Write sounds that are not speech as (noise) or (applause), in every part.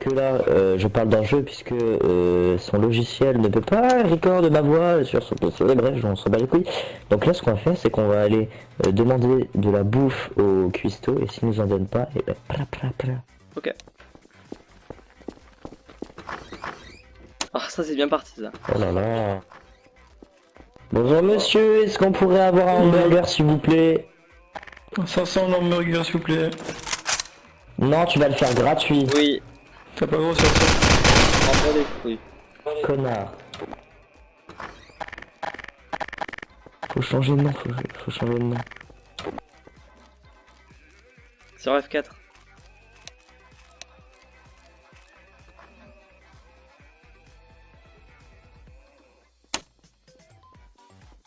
que là, euh, je parle d'un jeu puisque euh, son logiciel ne peut pas record ma voix sur son PC. Bref, on s'en bat les couilles. Donc là, ce qu'on va faire, c'est qu'on va aller euh, demander de la bouffe au cuistot et s'il nous en donne pas, et ben, pra, pra, pra. Ok. Ah, ça c'est bien parti ça. Oh là là. Bonjour monsieur, est-ce qu'on pourrait avoir un hamburger s'il vous plaît? 500 hamburgers s'il vous plaît. Non, tu vas le faire gratuit, Oui, T'as pas gros sur ça. les couilles. connard. Faut changer de nom, faut, faut changer de nom. Sur F4.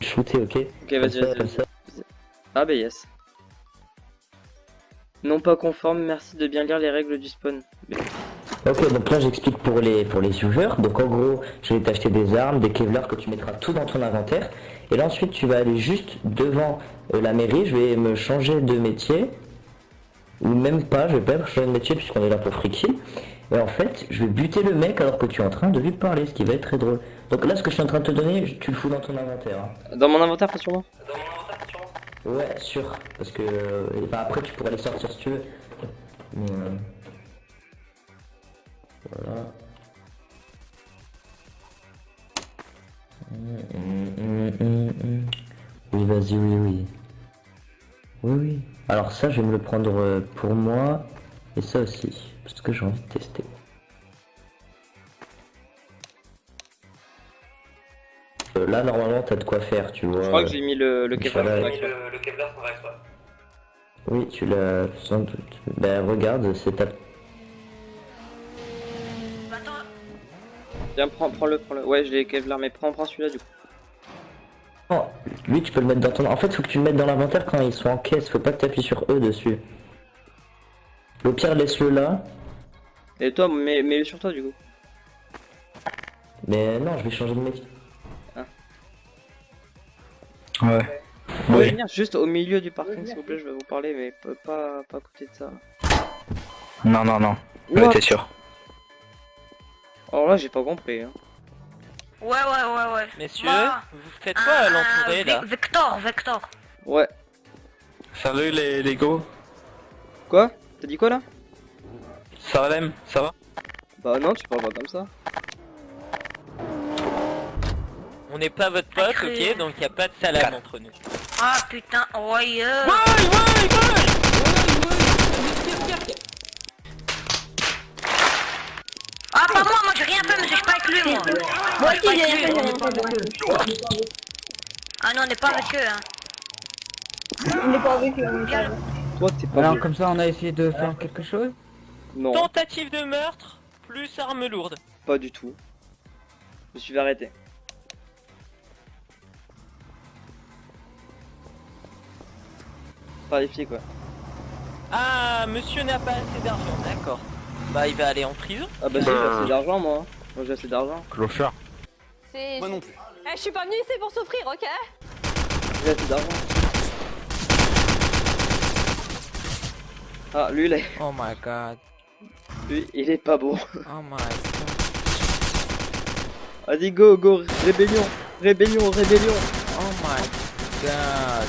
Shooter, ok Ok, vas-y, vas-y. Ah bah yes. Non pas conforme, merci de bien lire les règles du spawn. Ok, donc là j'explique pour les pour les viewers. Donc en gros, je vais t'acheter des armes, des kevlar que tu mettras tout dans ton inventaire. Et là ensuite tu vas aller juste devant euh, la mairie, je vais me changer de métier. Ou même pas, je vais pas me changer de métier puisqu'on est là pour freaky. Et en fait, je vais buter le mec alors que tu es en train de lui parler, ce qui va être très drôle. Donc là ce que je suis en train de te donner, tu le fous dans ton inventaire. hein. Dans mon inventaire, pas sur moi Ouais, sûr. Parce que euh, enfin, après tu pourrais les sortir si tu veux. Mais, euh, Voilà. Hum, hum, hum. Oui, vas-y, oui, oui. Oui, oui. Alors ça, je vais me le prendre euh, pour moi. Et ça aussi. Parce que j'ai envie de tester. Euh, là, normalement, t'as de quoi faire, tu vois. Je crois que j'ai mis le, le Kevlar Voilà. Oui, tu l'as sans doute. Ben regarde, c'est ta... Viens, prends, prends-le, prends-le. Ouais, j'ai les Kevlar, mais prends, prends celui-là du coup. Oh, lui tu peux le mettre dans ton... En fait, faut que tu le mettes dans l'inventaire quand ils sont en caisse, faut pas que tu appuies sur E dessus. Au pire, laisse-le là. Et toi, mets, mets-le sur toi du coup. Mais non, je vais changer de métier. Ouais. Vous pouvez Oui. venir juste au milieu du parking s'il vous plaît, je vais vous parler, mais pas, pas, pas à côté de ça. Non, non, non. Ouais, t'es sûr. Alors là, j'ai pas compris. Hein. Ouais, ouais, ouais, ouais. Messieurs, Moi, vous faites quoi à l'entouré euh, là Vic- Vector, Vector. Ouais. Salut les, les gros. Quoi? T'as dit quoi là? Salem, ça va? Bah non, tu parles pas comme ça. On n'est pas votre pote, ok Donc y a pas de salam entre nous. Ah putain, ouais. euh. Moi, moi j'ai rien fait, monsieur, je suis pas avec lui, moi. Moi je suis aussi pas j'ai rien fait. Ah non, on n'est pas avec eux, hein. On n'est pas avec eux, on pas avec eux. Toi, t'es pas. Alors comme ça on a essayé de faire quelque chose Non, Tentative de meurtre plus arme lourde. pas du tout. Je me suis arrêter. Par les filles quoi. Ah, monsieur n'a pas assez d'argent, d'accord. Bah il va aller en prison. Ah bah si, j'ai assez d'argent moi. hein. Moi j'ai assez d'argent. Clochard. C'est- Moi non plus. Eh, je suis pas venu ici pour souffrir, ok J'ai assez d'argent. Ah, lui, il est... Oh my god. lui, il est pas beau. Oh my god. Vas-y, go, go, rébellion, rébellion, rébellion. Oh my god.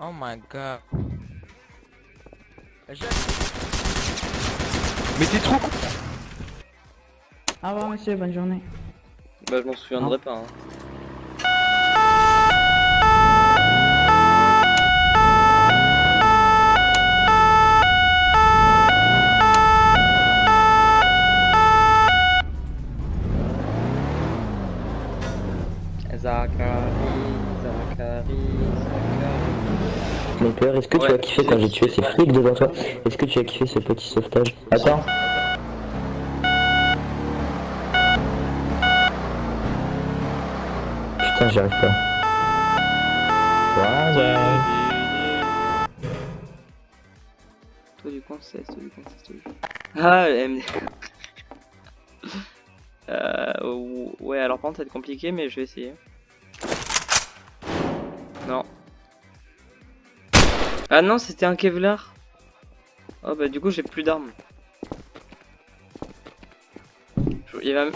Oh my god. Mais t'es trop con. Au revoir monsieur, bonne journée. Bah, je m'en souviendrai pas. Hein. Est-ce que tu as kiffé quand j'ai tué ces flics devant toi Est-ce que tu as kiffé ce petit sauvetage Attends. Putain, j'y arrive pas. Voilà. Toi du coin, c'est, toi du coin, c'est, toi du coin. Ah, MD. (laughs) euh, ouais, alors par contre, ça va être compliqué, mais je vais essayer. Ah non, c'était un Kevlar. Oh bah du coup j'ai plus d'armes. Il va...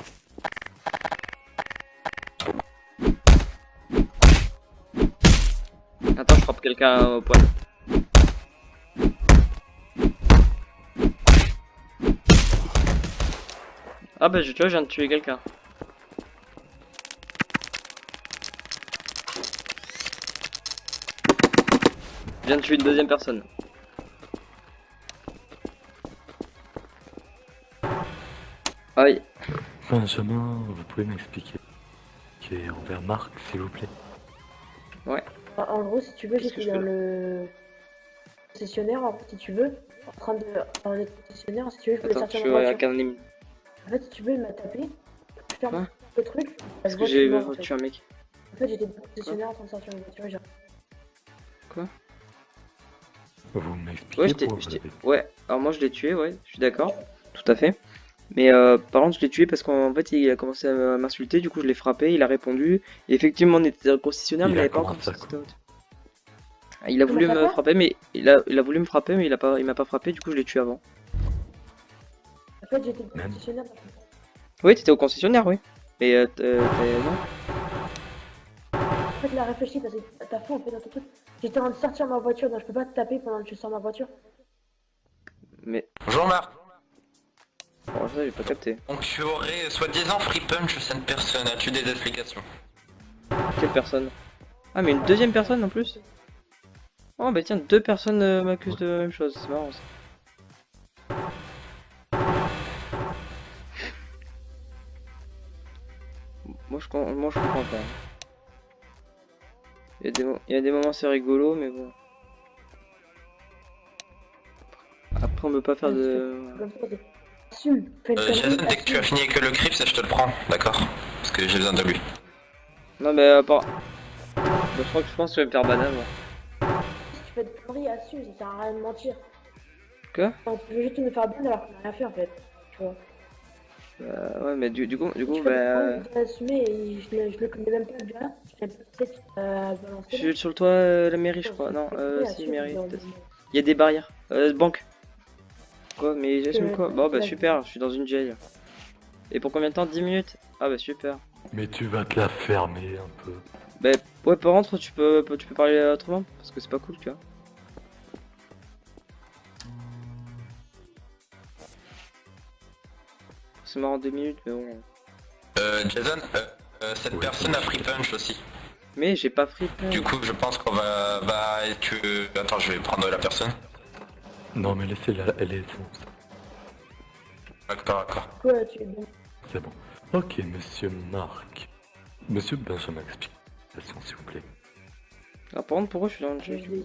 Attends, je frappe quelqu'un au poil. Ah bah tu vois, je viens de tuer quelqu'un. Viens de tuer une deuxième personne. Aïe. Benjamin, vous pouvez m'expliquer qui est envers Marc, s'il vous plaît? En, en gros, si tu veux, j'étais je dans le concessionnaire, en fait, si tu veux, en train de dans le concessionnaire, si tu veux, je voulais Attends, sortir je suis ennemi. En fait, si tu veux, il m'a tapé. Je ferme Quoi? le truc. je Parce que j'ai mort, en fait. tué un mec. En fait, j'étais dans le concessionnaire en train de sortir ma voiture et j'ai Vous m'expliquez Ouais, je je ouais, alors moi je l'ai tué, ouais, je suis d'accord, tout à fait. Mais euh, par contre, je l'ai tué parce qu'en fait, il a commencé à m'insulter, du coup, je l'ai frappé, il a répondu. Et effectivement, on était le concessionnaire, Il mais il a avait pas encore. Ah, Il a voulu me frapper, mais il a, il a voulu me frapper, mais il a pas, il m'a pas frappé, du coup, je l'ai tué avant. En fait, j'étais Même. concessionnaire. Oui, t'étais au concessionnaire, oui. Mais euh, euh, t'es- non. Fait, il a réfléchi parce que t'as fou en fait dans ton truc. J'étais en train de sortir ma voiture, donc je peux pas te taper pendant que tu sors ma voiture. Mais Bonjour Marc. bon, ça, j'ai pas capté. Donc tu aurais soi-disant free punch cette personne, as-tu des explications? Quelle personne? Ah, mais une deuxième personne en plus? Oh, bah tiens, deux personnes euh, m'accusent de la même chose, c'est marrant ça. Moi je, moi, je comprends pas. Il y, a des mo- il y a des moments c'est rigolo, mais bon. Après, on peut pas faire de. Ça, euh, Jason, dès que tu as fini avec le Crips, je te le prends, d'accord Parce que j'ai besoin de lui. Non, mais à part. Bah, je crois que je pense que je vais me faire banane, moi. Si tu fais des conneries, assume, ça sert à rien de mentir. Quoi? Tu veux juste me faire bien alors qu'on a rien fait en fait. Tu vois. Euh, ouais, mais du, du coup, du coup, bah. assumer et je le, je le connais même pas. Je euh. Je suis sur le toit euh, la mairie, je crois. Non, euh, si, mairie. peut-être. Il y a des barrières. Euh, banque. Quoi Mais j'assume Euh, quoi? Bon bah super, je suis dans une jail. Et pour combien de temps? 10 minutes? Ah bah super. Mais tu vas te la fermer un peu. Bah ouais par contre tu peux tu peux parler autrement parce que c'est pas cool tu vois. C'est marrant 2 minutes mais bon. Euh, Jason, euh, euh, cette Ouais. personne a free punch aussi. Mais j'ai pas pris plein. Du coup, je pense qu'on va... va que... Attends, je vais prendre la personne. Non mais laissez-la, elle est bon, D'accord, d'accord. Tu es bon. c'est bon. Ok, monsieur Marc. Monsieur Benjamin, explication s'il vous plaît. Ah par contre pourquoi je suis dans le Je jeu.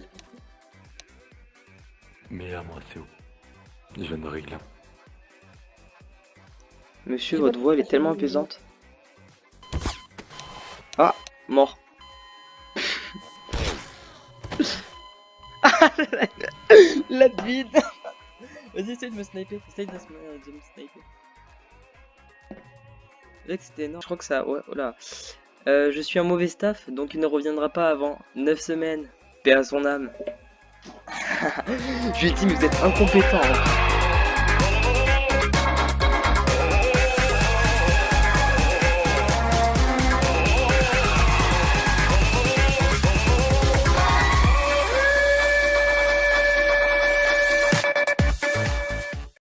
Mais à moi c'est où? Je ne règle rien. Monsieur votre voix elle est tellement apaisante. Ah mort. (laughs) La bide Vas-y, essaye de me sniper. Essaye de me, de me sniper. Là, que c'était énorme. Je crois que ça. Ouais, voilà. Euh, je suis un mauvais staff, donc il ne reviendra pas avant 9 semaines. Paix à son âme. (laughs) je lui ai dit, mais vous êtes incompétent. hein.